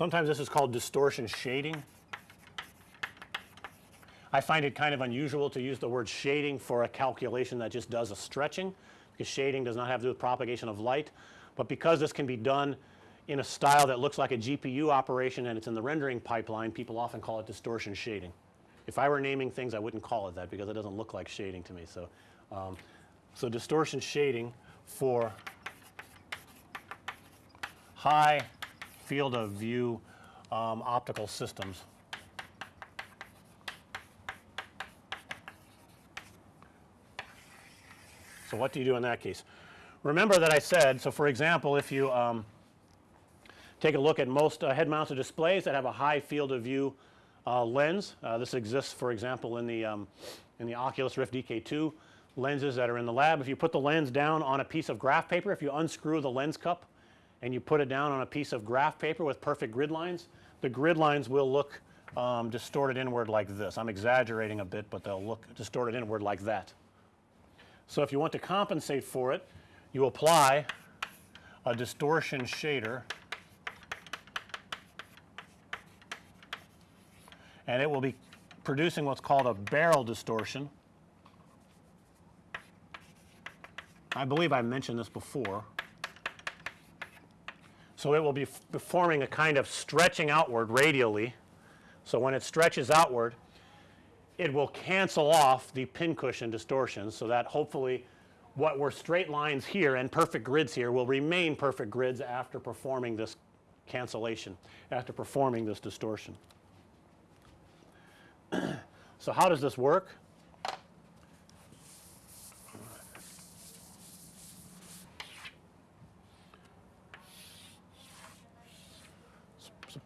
Sometimes this is called distortion shading. I find it kind of unusual to use the word shading for a calculation that just does a stretching because shading does not have to do with propagation of light, but because this can be done in a style that looks like a GPU operation and it's in the rendering pipeline people often call it distortion shading. If I were naming things I wouldn't call it that because it doesn't look like shading to me. So, um, so distortion shading for high field of view um, optical systems. So, what do you do in that case? Remember that I said, so for example, if you um, take a look at most uh, head mounted displays that have a high field of view uh, lens, uh, this exists for example in the um, in the Oculus Rift DK2 lenses that are in the lab. If you put the lens down on a piece of graph paper, if you unscrew the lens cup and you put it down on a piece of graph paper with perfect grid lines, the grid lines will look um, distorted inward like this. I'm exaggerating a bit, but they'll look distorted inward like that. So, if you want to compensate for it, you apply a distortion shader and it will be producing what's called a barrel distortion. I believe I mentioned this before. So, it will be forming a kind of stretching outward radially. So, when it stretches outward it will cancel off the pincushion distortions. So, that hopefully what were straight lines here and perfect grids here will remain perfect grids after performing this cancellation, after performing this distortion. so, how does this work?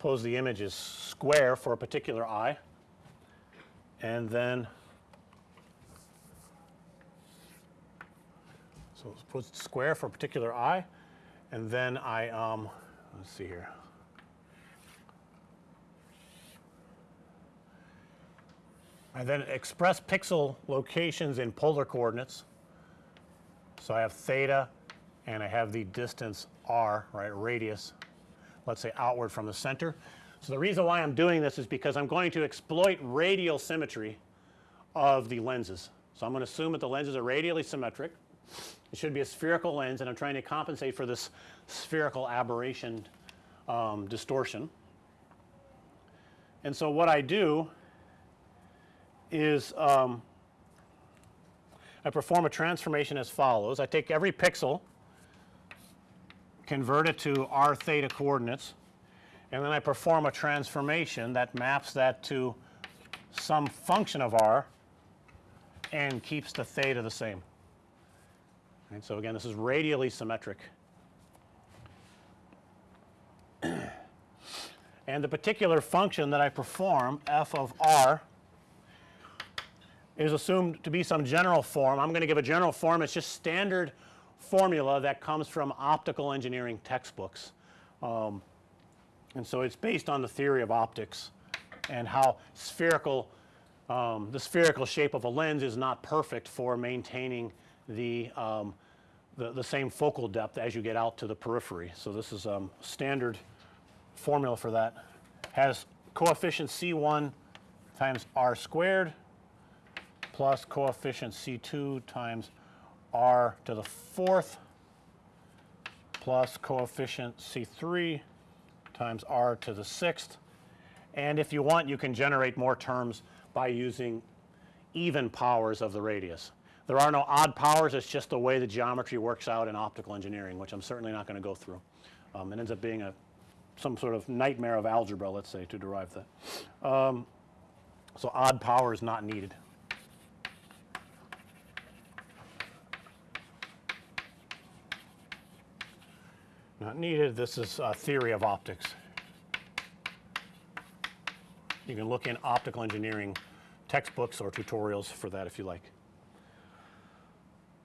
Suppose the image is square for a particular eye and then so suppose it's square for a particular eye and then I um, let's see here. I then express pixel locations in polar coordinates. So, I have theta and I have the distance r right radius let's say outward from the center. So, the reason why I'm doing this is because I'm going to exploit radial symmetry of the lenses. So, I'm going to assume that the lenses are radially symmetric. It should be a spherical lens and I'm trying to compensate for this spherical aberration um, distortion. And so, what I do is um, I perform a transformation as follows. I take every pixel, convert it to r theta coordinates and then I perform a transformation that maps that to some function of r and keeps the theta the same. And so, again this is radially symmetric. and the particular function that I perform f of r is assumed to be some general form. I'm going to give a general form. It's just standard formula that comes from optical engineering textbooks. Um, and so it's based on the theory of optics and how spherical um, the spherical shape of a lens is not perfect for maintaining the, um, the, the, same focal depth as you get out to the periphery. So, this is um, standard formula for that has coefficient C1 times r squared plus coefficient C2 times r to the fourth plus coefficient C3 times r to the sixth. And if you want you can generate more terms by using even powers of the radius. There are no odd powers it's just the way the geometry works out in optical engineering which I'm certainly not going to go through. Um, it ends up being a some sort of nightmare of algebra let's say to derive that. Um, so, odd power is not needed. Not needed. This is a theory of optics. You can look in optical engineering textbooks or tutorials for that if you like.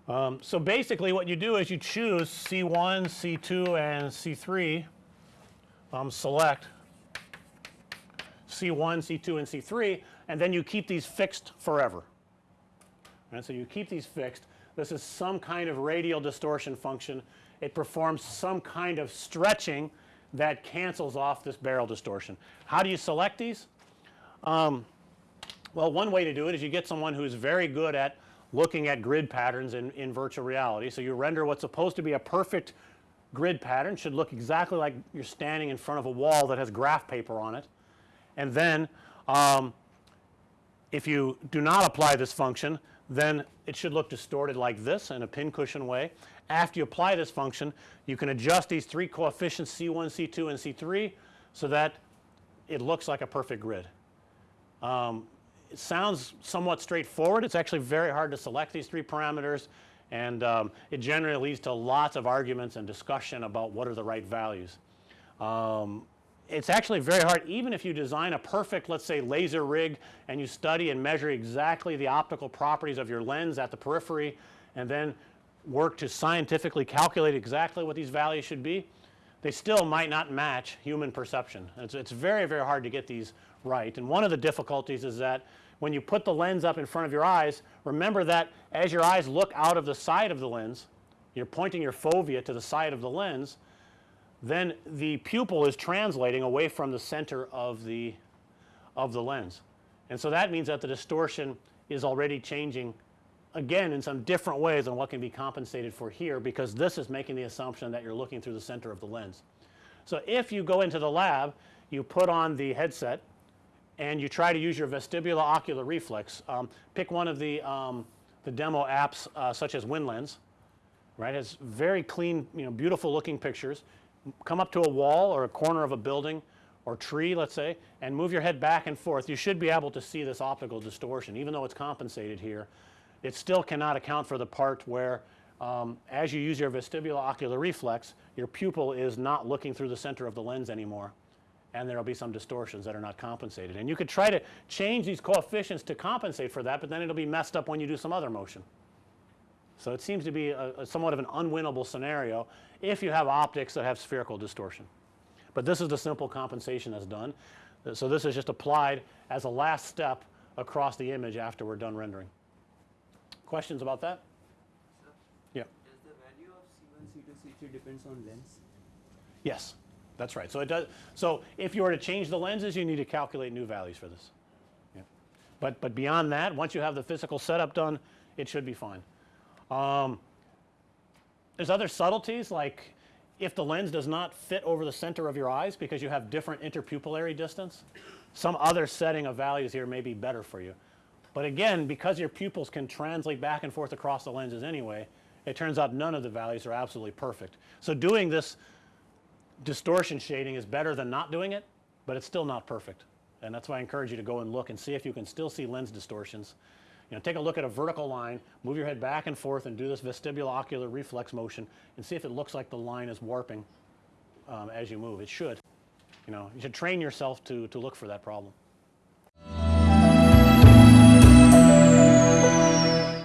Um, so, basically what you do is you choose C1, C2 and C3 um, select C1, C2 and C3 and then you keep these fixed forever. And so you keep these fixed. This is some kind of radial distortion function it performs some kind of stretching that cancels off this barrel distortion. How do you select these? Um, well, one way to do it is you get someone who's very good at looking at grid patterns in, in virtual reality. So, you render what's supposed to be a perfect grid pattern should look exactly like you're standing in front of a wall that has graph paper on it. And then um, if you do not apply this function then it should look distorted like this in a pincushion way. After you apply this function you can adjust these three coefficients C 1, C 2 and C 3 so that it looks like a perfect grid. Um, it sounds somewhat straightforward. It's actually very hard to select these three parameters and um, it generally leads to lots of arguments and discussion about what are the right values. Um, it's actually very hard even if you design a perfect let's say laser rig and you study and measure exactly the optical properties of your lens at the periphery and then work to scientifically calculate exactly what these values should be, they still might not match human perception. It's, it's very, very hard to get these right. And one of the difficulties is that when you put the lens up in front of your eyes, remember that as your eyes look out of the side of the lens, you're pointing your fovea to the side of the lens, then the pupil is translating away from the center of the of the lens. And so that means that the distortion is already changing again in some different ways than what can be compensated for here because this is making the assumption that you're looking through the center of the lens. So, if you go into the lab you put on the headset and you try to use your vestibular ocular reflex, um, pick one of the, um, the demo apps uh, such as Windlands, right, has very clean you know beautiful looking pictures come up to a wall or a corner of a building or tree let's say and move your head back and forth you should be able to see this optical distortion even though it's compensated here it still cannot account for the part where um, as you use your vestibular ocular reflex your pupil is not looking through the center of the lens anymore and there will be some distortions that are not compensated and you could try to change these coefficients to compensate for that but then it'll be messed up when you do some other motion. So, it seems to be a, a somewhat of an unwinnable scenario if you have optics that have spherical distortion. But this is the simple compensation that's done. So, this is just applied as a last step across the image after we're done rendering. Questions about that? Sir, Yeah. Does the value of C1, C2, C3 depends on lens? Yes, that's right. So, it does so if you were to change the lenses you need to calculate new values for this. Yeah. But, but beyond that once you have the physical setup done it should be fine. Um, there's other subtleties like if the lens does not fit over the center of your eyes because you have different interpupillary distance, some other setting of values here may be better for you. But again because your pupils can translate back and forth across the lenses anyway, it turns out none of the values are absolutely perfect. So, doing this distortion shading is better than not doing it, but it's still not perfect. And that's why I encourage you to go and look and see if you can still see lens distortions you know, take a look at a vertical line, move your head back and forth and do this vestibular ocular reflex motion and see if it looks like the line is warping um, as you move. It should. You know, you should train yourself to, to look for that problem.